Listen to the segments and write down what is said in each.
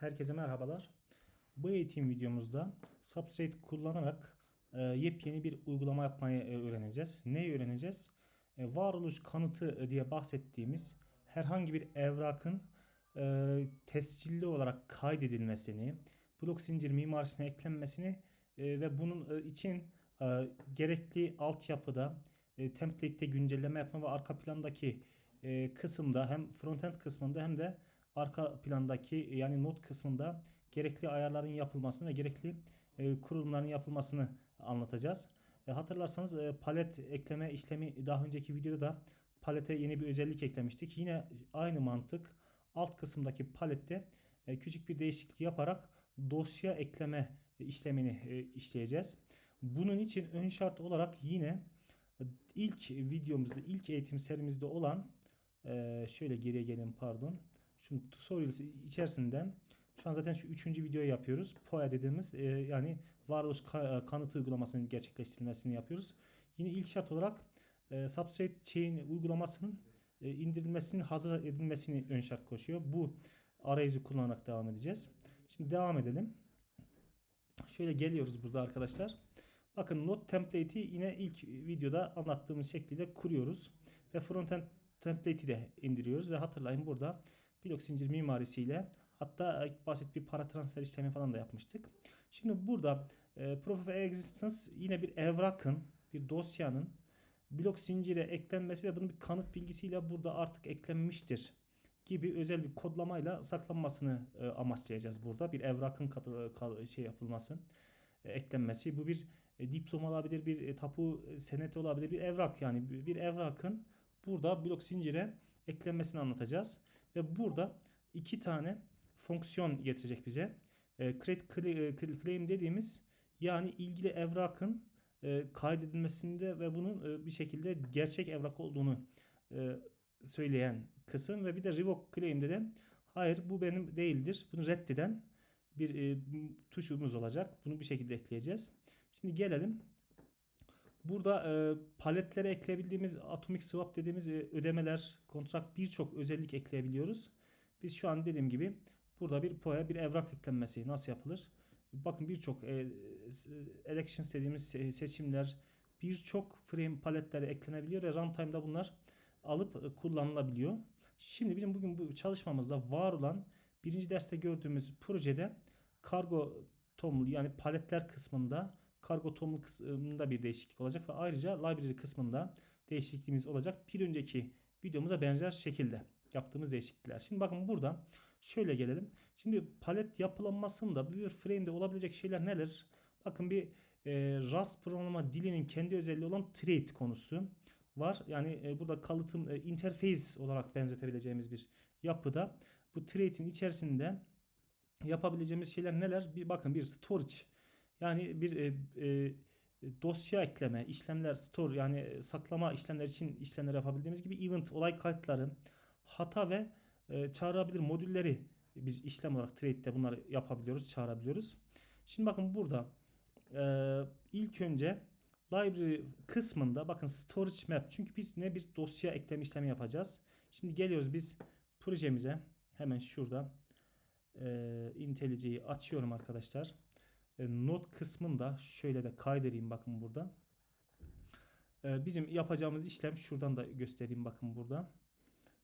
Herkese merhabalar. Bu eğitim videomuzda Substrate kullanarak e, yepyeni bir uygulama yapmayı e, öğreneceğiz. Neyi öğreneceğiz? E, varoluş kanıtı e, diye bahsettiğimiz herhangi bir evrakın e, tescilli olarak kaydedilmesini, blok zincir mimarisine eklenmesini e, ve bunun e, için e, gerekli altyapıda e, template'te güncelleme yapma ve arka plandaki e, kısımda hem frontend kısmında hem de arka plandaki yani not kısmında gerekli ayarların yapılmasını ve gerekli e, kurulumların yapılmasını anlatacağız. E, hatırlarsanız e, palet ekleme işlemi daha önceki videoda da palete yeni bir özellik eklemiştik. Yine aynı mantık alt kısımdaki palette e, küçük bir değişiklik yaparak dosya ekleme işlemini e, işleyeceğiz. Bunun için ön şart olarak yine ilk videomuzda, ilk eğitim serimizde olan e, şöyle geriye gelin pardon. Şu tutorial içerisinden şu an zaten şu üçüncü videoyu yapıyoruz. POA dediğimiz e, yani varoluş ka- kanıtı uygulamasının gerçekleştirilmesini yapıyoruz. Yine ilk şart olarak e, Substrate Chain uygulamasının e, indirilmesinin hazır edilmesini ön şart koşuyor. Bu arayüzü kullanarak devam edeceğiz. Şimdi devam edelim. Şöyle geliyoruz burada arkadaşlar. Bakın not template'i yine ilk videoda anlattığımız şekilde kuruyoruz. Ve frontend template'i de indiriyoruz. Ve hatırlayın burada blok zincir mimarisiyle hatta basit bir para transfer işlemi falan da yapmıştık. Şimdi burada e, Proof of Existence yine bir evrakın, bir dosyanın blok zincire eklenmesi ve bunun bir kanıt bilgisiyle burada artık eklenmiştir gibi özel bir kodlamayla saklanmasını e, amaçlayacağız burada. Bir evrakın katı, şey yapılması, e, eklenmesi. Bu bir e, diploma olabilir, bir e, tapu e, seneti olabilir, bir evrak yani bir, bir evrakın burada blok zincire eklenmesini anlatacağız. Ve burada iki tane fonksiyon getirecek bize. E, create claim dediğimiz yani ilgili evrakın e, kaydedilmesinde ve bunun e, bir şekilde gerçek evrak olduğunu e, söyleyen kısım ve bir de revoke claim'de de hayır bu benim değildir. Bunu reddeden bir e, tuşumuz olacak. Bunu bir şekilde ekleyeceğiz. Şimdi gelelim. Burada e, paletlere ekleyebildiğimiz atomic swap dediğimiz e, ödemeler, kontrat birçok özellik ekleyebiliyoruz. Biz şu an dediğim gibi burada bir PO'ya bir evrak eklenmesi nasıl yapılır? Bakın birçok e, elections dediğimiz seçimler birçok frame paletlere eklenebiliyor ve runtime'da bunlar alıp e, kullanılabiliyor. Şimdi bizim bugün bu çalışmamızda var olan birinci derste gördüğümüz projede kargo tomlu yani paletler kısmında kargo tomlu kısmında bir değişiklik olacak ve ayrıca library kısmında değişikliğimiz olacak. Bir önceki videomuza benzer şekilde yaptığımız değişiklikler. Şimdi bakın burada şöyle gelelim. Şimdi palet yapılanmasında bir frame'de olabilecek şeyler neler? Bakın bir e, Rust programlama dilinin kendi özelliği olan trait konusu var. Yani e, burada kalıtım e, interface olarak benzetebileceğimiz bir yapıda. Bu trait'in içerisinde yapabileceğimiz şeyler neler? Bir bakın bir storage yani bir e, e, dosya ekleme, işlemler store yani e, saklama işlemler için işlemler yapabildiğimiz gibi event olay kayıtları, hata ve e, çağırabilir modülleri biz işlem olarak trade'de bunları yapabiliyoruz, çağırabiliyoruz. Şimdi bakın burada e, ilk önce library kısmında bakın storage map çünkü biz ne bir dosya ekleme işlemi yapacağız. Şimdi geliyoruz biz projemize hemen şurada e, IntelliJ'yi açıyorum arkadaşlar. E, not kısmında şöyle de kaydedeyim bakın burada. E, bizim yapacağımız işlem şuradan da göstereyim bakın burada.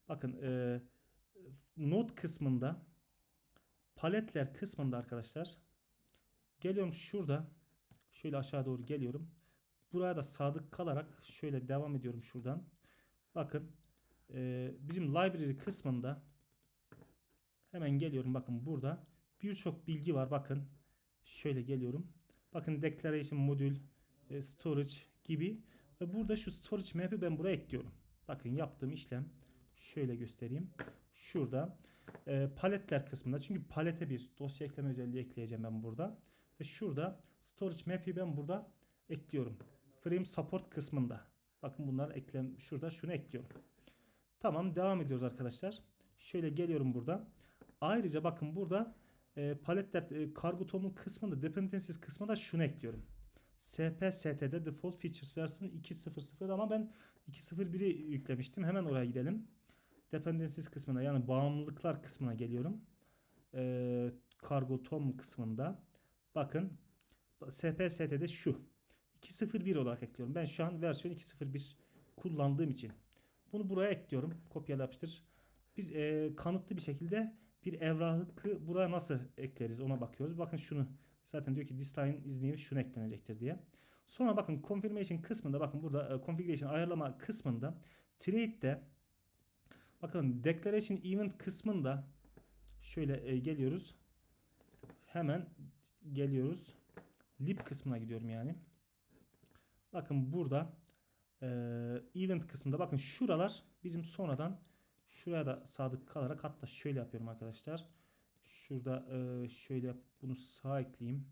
Bakın e, not kısmında paletler kısmında arkadaşlar geliyorum şurada şöyle aşağı doğru geliyorum. Buraya da sadık kalarak şöyle devam ediyorum şuradan. Bakın bizim library kısmında hemen geliyorum bakın burada birçok bilgi var bakın şöyle geliyorum. Bakın declaration modül, e, storage gibi ve burada şu storage map'i ben buraya ekliyorum. Bakın yaptığım işlem şöyle göstereyim. Şurada e, paletler kısmında çünkü palete bir dosya ekleme özelliği ekleyeceğim ben burada. Ve şurada storage map'i ben burada ekliyorum. Frame support kısmında. Bakın bunlar eklem şurada şunu ekliyorum. Tamam devam ediyoruz arkadaşlar. Şöyle geliyorum burada. Ayrıca bakın burada e, paletler e, kargo tomun kısmında dependencies kısmında şunu ekliyorum. SPST'de default features versiyonu 2.0.0 ama ben 2.0.1'i yüklemiştim. Hemen oraya gidelim. Dependencies kısmına yani bağımlılıklar kısmına geliyorum. e, kargo tom kısmında bakın SPST'de şu 2.01 olarak ekliyorum. Ben şu an versiyon 2.01 kullandığım için bunu buraya ekliyorum. Kopyala yapıştır. Biz e, kanıtlı bir şekilde bir evrahı buraya nasıl ekleriz ona bakıyoruz. Bakın şunu zaten diyor ki this time is new şunu eklenecektir diye. Sonra bakın confirmation kısmında bakın burada e, configuration ayarlama kısmında trade'de bakın declaration event kısmında şöyle e, geliyoruz. Hemen geliyoruz. lib kısmına gidiyorum yani. Bakın burada e, event kısmında bakın şuralar bizim sonradan şuraya da sadık kalarak hatta şöyle yapıyorum arkadaşlar. Şurada e, şöyle yap bunu sağa ekleyeyim.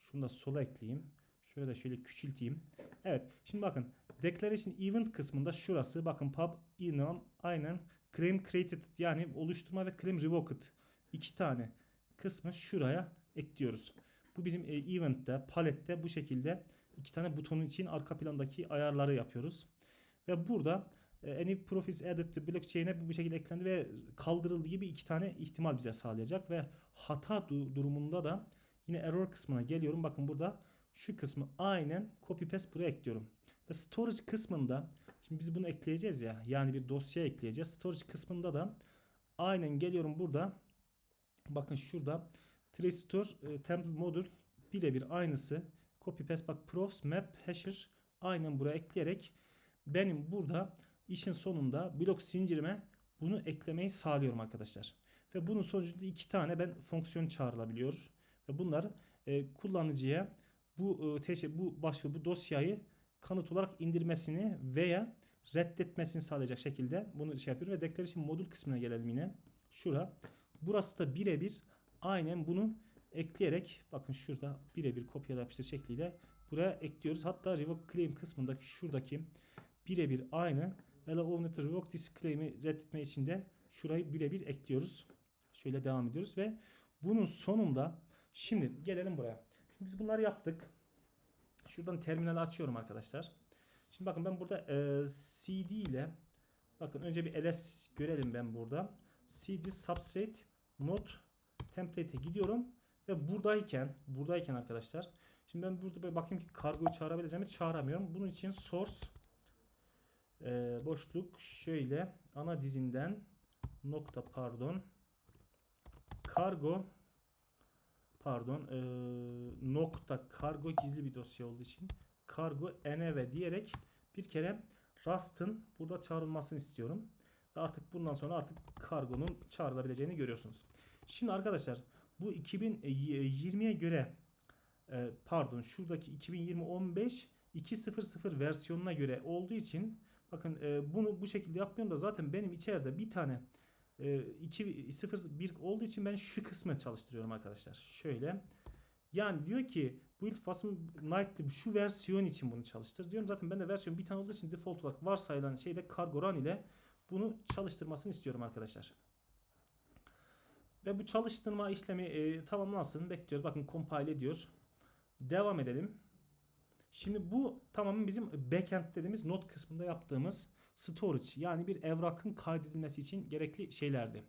Şunu da sola ekleyeyim. Şöyle de şöyle küçülteyim. Evet. Şimdi bakın declaration event kısmında şurası bakın pub enum aynen claim created yani oluşturma ve claim revoked iki tane kısmı şuraya ekliyoruz. Bu bizim e, event'te, palette bu şekilde iki tane butonun için arka plandaki ayarları yapıyoruz. Ve burada any profits added to blockchain'e bu, bu şekilde eklendi ve kaldırıldığı gibi iki tane ihtimal bize sağlayacak ve hata du- durumunda da yine error kısmına geliyorum. Bakın burada şu kısmı aynen copy paste buraya ekliyorum. Ve storage kısmında şimdi biz bunu ekleyeceğiz ya yani bir dosya ekleyeceğiz. Storage kısmında da aynen geliyorum burada. Bakın şurada Tristore e, template modül birebir aynısı. Copy paste bak profs map hasher aynen buraya ekleyerek benim burada işin sonunda blok zincirime bunu eklemeyi sağlıyorum arkadaşlar. Ve bunun sonucunda iki tane ben fonksiyon çağrılabiliyor. Ve bunlar e, kullanıcıya bu e, bu başlığı bu dosyayı kanıt olarak indirmesini veya reddetmesini sağlayacak şekilde bunu şey yapıyorum ve declaration modül kısmına gelelim yine. Şura. Burası da birebir aynen bunu ekleyerek bakın şurada birebir kopyala yapıştır şekliyle buraya ekliyoruz. Hatta revoke claim kısmındaki şuradaki birebir aynı allow owner revoke this claim'i reddetme için de şurayı birebir ekliyoruz. Şöyle devam ediyoruz ve bunun sonunda şimdi gelelim buraya. Şimdi biz bunları yaptık. Şuradan terminali açıyorum arkadaşlar. Şimdi bakın ben burada e, cd ile bakın önce bir ls görelim ben burada. cd substrate node template'e gidiyorum ve buradayken buradayken arkadaşlar şimdi ben burada bir bakayım ki kargoyu çağırabileceğimi çağıramıyorum. Bunun için source e, boşluk şöyle ana dizinden nokta pardon kargo pardon e, nokta kargo gizli bir dosya olduğu için kargo env diyerek bir kere Rust'ın burada çağrılmasını istiyorum. Artık bundan sonra artık kargonun çağrılabileceğini görüyorsunuz. Şimdi arkadaşlar bu 2020'ye göre e, pardon şuradaki 2020 15 2.0.0 versiyonuna göre olduğu için bakın e, bunu bu şekilde yapmıyorum da zaten benim içeride bir tane e, 2.0.1 olduğu için ben şu kısmı çalıştırıyorum arkadaşlar. Şöyle yani diyor ki build Fasm Nightly şu versiyon için bunu çalıştır diyorum. Zaten ben de versiyon bir tane olduğu için default olarak varsayılan şeyde Cargo Run ile bunu çalıştırmasını istiyorum arkadaşlar. Ve bu çalıştırma işlemi e, tamamlansın. Bekliyoruz. Bakın compile ediyor. Devam edelim. Şimdi bu tamamen bizim backend dediğimiz not kısmında yaptığımız storage yani bir evrakın kaydedilmesi için gerekli şeylerdi.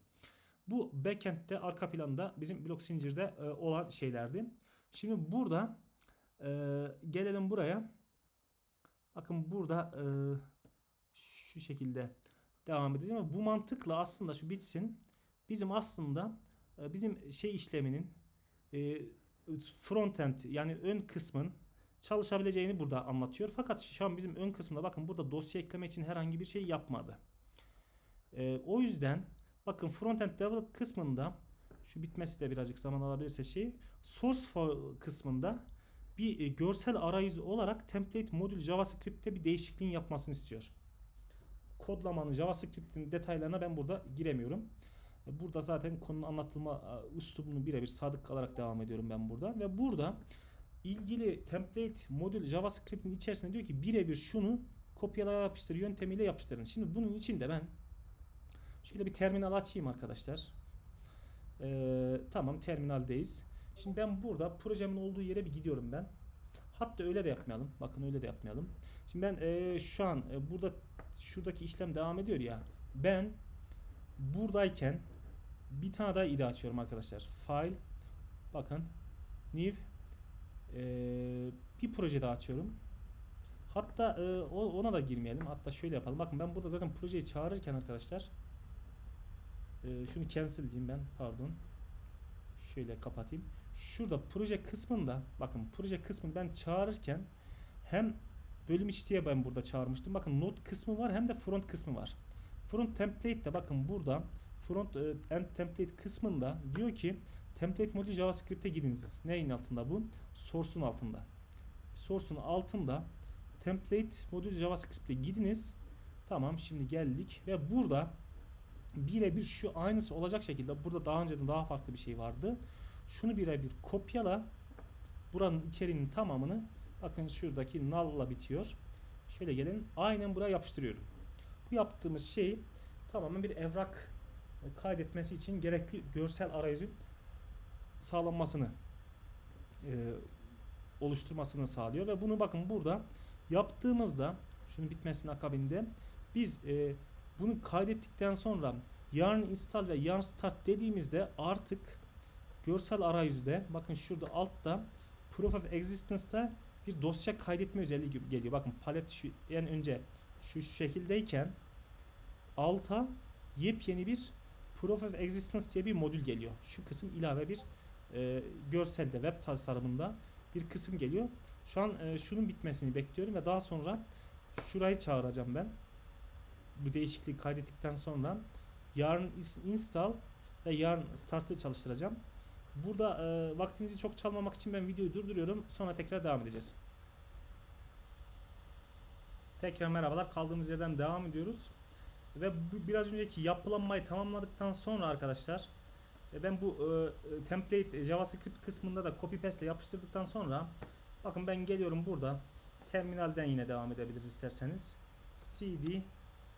Bu backend'de arka planda bizim blok zincirde e, olan şeylerdi. Şimdi burada e, gelelim buraya. Bakın burada e, şu şekilde devam edelim. Bu mantıkla aslında şu bitsin. Bizim aslında bizim şey işleminin frontend yani ön kısmın çalışabileceğini burada anlatıyor. Fakat şu an bizim ön kısmında bakın burada dosya ekleme için herhangi bir şey yapmadı. E, o yüzden bakın frontend develop kısmında şu bitmesi de birazcık zaman alabilirse şey source kısmında bir e, görsel arayüzü olarak template modül JavaScript'te bir değişikliğin yapmasını istiyor. Kodlamanın JavaScript'in detaylarına ben burada giremiyorum. E, burada zaten konunun anlatılma üslubunu birebir sadık kalarak devam ediyorum ben burada. Ve burada ilgili template modül JavaScript'in içerisinde diyor ki birebir şunu kopyala yapıştır yöntemiyle yapıştırın. Şimdi bunun için de ben şöyle bir terminal açayım arkadaşlar. Ee, tamam terminaldeyiz. Şimdi ben burada projemin olduğu yere bir gidiyorum ben. Hatta öyle de yapmayalım. Bakın öyle de yapmayalım. Şimdi ben e, şu an e, burada şuradaki işlem devam ediyor ya. Ben buradayken Bir tane daha ide açıyorum arkadaşlar. File bakın new ee, bir proje daha açıyorum. Hatta e, ona da girmeyelim. Hatta şöyle yapalım. Bakın ben burada zaten projeyi çağırırken arkadaşlar e, şunu cancel diyeyim ben. Pardon. Şöyle kapatayım. Şurada proje kısmında bakın proje kısmını ben çağırırken hem bölüm içi diye ben burada çağırmıştım. Bakın node kısmı var hem de front kısmı var. Front template de bakın burada front e, end template kısmında diyor ki template modül JavaScript'e gidiniz. Neyin altında bu? Source'un altında. Source'un altında template modül JavaScript'e gidiniz. Tamam şimdi geldik ve burada birebir şu aynısı olacak şekilde burada daha önceden daha farklı bir şey vardı. Şunu birebir kopyala. Buranın içeriğinin tamamını bakın şuradaki null'la bitiyor. Şöyle gelin. Aynen buraya yapıştırıyorum. Bu yaptığımız şey tamamen bir evrak kaydetmesi için gerekli görsel arayüzün sağlanmasını e, oluşturmasını sağlıyor ve bunu bakın burada yaptığımızda şunun bitmesinin akabinde biz e, bunu kaydettikten sonra yarn install ve yarn start dediğimizde artık görsel arayüzde bakın şurada altta proof of existence'da bir dosya kaydetme özelliği gibi geliyor. Bakın palet şu en önce şu şekildeyken alta yepyeni bir proof of existence diye bir modül geliyor. Şu kısım ilave bir e, görselde web tasarımında bir kısım geliyor. Şu an e, şunun bitmesini bekliyorum ve daha sonra şurayı çağıracağım ben. Bu değişikliği kaydettikten sonra yarn is- install ve yarn start'ı çalıştıracağım. Burada e, vaktinizi çok çalmamak için ben videoyu durduruyorum. Sonra tekrar devam edeceğiz. Tekrar merhabalar. Kaldığımız yerden devam ediyoruz. Ve biraz önceki yapılanmayı tamamladıktan sonra arkadaşlar ben bu e, e, template e, JavaScript kısmında da copy paste ile yapıştırdıktan sonra bakın ben geliyorum burada terminalden yine devam edebiliriz isterseniz. cd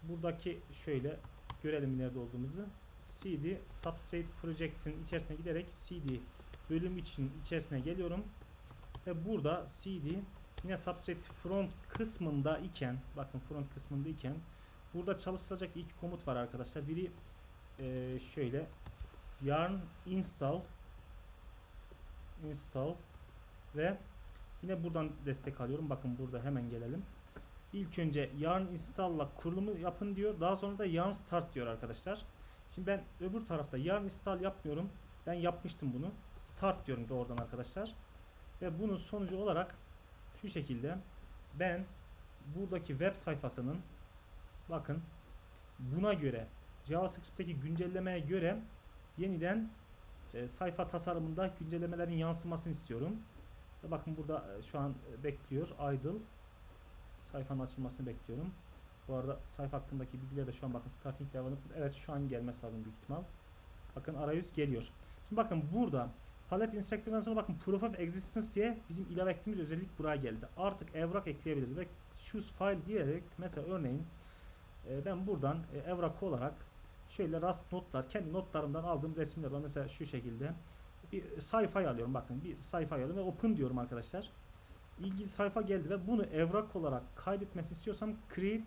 buradaki şöyle görelim nerede olduğumuzu. cd substrate project'in içerisine giderek cd bölüm için içerisine geliyorum. Ve burada cd yine substrate front kısmında iken bakın front kısmında iken burada çalıştıracak iki komut var arkadaşlar. Biri e, şöyle yarn install install ve yine buradan destek alıyorum. Bakın burada hemen gelelim. İlk önce yarn install'la kurulumu yapın diyor. Daha sonra da yarn start diyor arkadaşlar. Şimdi ben öbür tarafta yarn install yapmıyorum. Ben yapmıştım bunu. Start diyorum doğrudan arkadaşlar. Ve bunun sonucu olarak şu şekilde ben buradaki web sayfasının bakın buna göre JavaScript'teki güncellemeye göre yeniden e, sayfa tasarımında güncellemelerin yansımasını istiyorum. Ve bakın burada e, şu an e, bekliyor idle sayfanın açılmasını bekliyorum. Bu arada sayfa hakkındaki bilgiler de şu an bakın starting development evet şu an gelmesi lazım büyük ihtimal. Bakın arayüz geliyor. Şimdi bakın burada palet instructor'dan sonra bakın proof of existence diye bizim ilave ettiğimiz özellik buraya geldi. Artık evrak ekleyebiliriz ve choose file diyerek mesela örneğin e, ben buradan e, evrak olarak şöyle rast notlar kendi notlarımdan aldığım resimler var. Mesela şu şekilde bir sayfayı alıyorum bakın bir sayfayı alıyorum ve open diyorum arkadaşlar. İlgili sayfa geldi ve bunu evrak olarak kaydetmesini istiyorsam create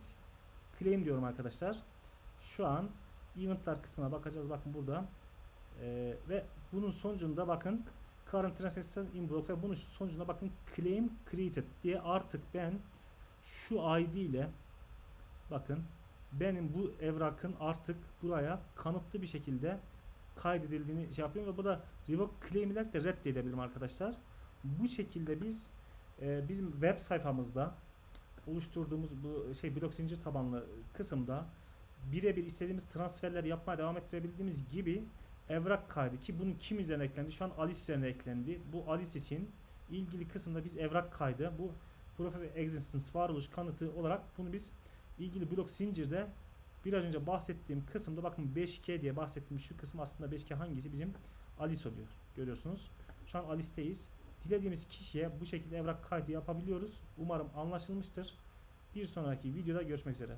claim diyorum arkadaşlar. Şu an eventler kısmına bakacağız bakın burada. Ee, ve bunun sonucunda bakın current transaction in block ve bunun sonucunda bakın claim created diye artık ben şu ID ile bakın benim bu evrakın artık buraya kanıtlı bir şekilde kaydedildiğini şey yapıyorum ve bu da revoke claim'ler de reddedebilirim arkadaşlar. Bu şekilde biz e, bizim web sayfamızda oluşturduğumuz bu şey blok zincir tabanlı kısımda birebir istediğimiz transferler yapmaya devam ettirebildiğimiz gibi evrak kaydı ki bunun kim üzerine eklendi? Şu an Alice üzerine eklendi. Bu Alice için ilgili kısımda biz evrak kaydı bu Proof of Existence varoluş kanıtı olarak bunu biz ilgili blok zincirde biraz önce bahsettiğim kısımda bakın 5K diye bahsettiğim şu kısım aslında 5K hangisi bizim Alice oluyor. Görüyorsunuz. Şu an Alice'teyiz. Dilediğimiz kişiye bu şekilde evrak kaydı yapabiliyoruz. Umarım anlaşılmıştır. Bir sonraki videoda görüşmek üzere.